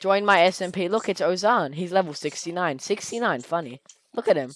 Join my SMP. Look, it's Ozan. He's level 69. 69, funny. Look at him.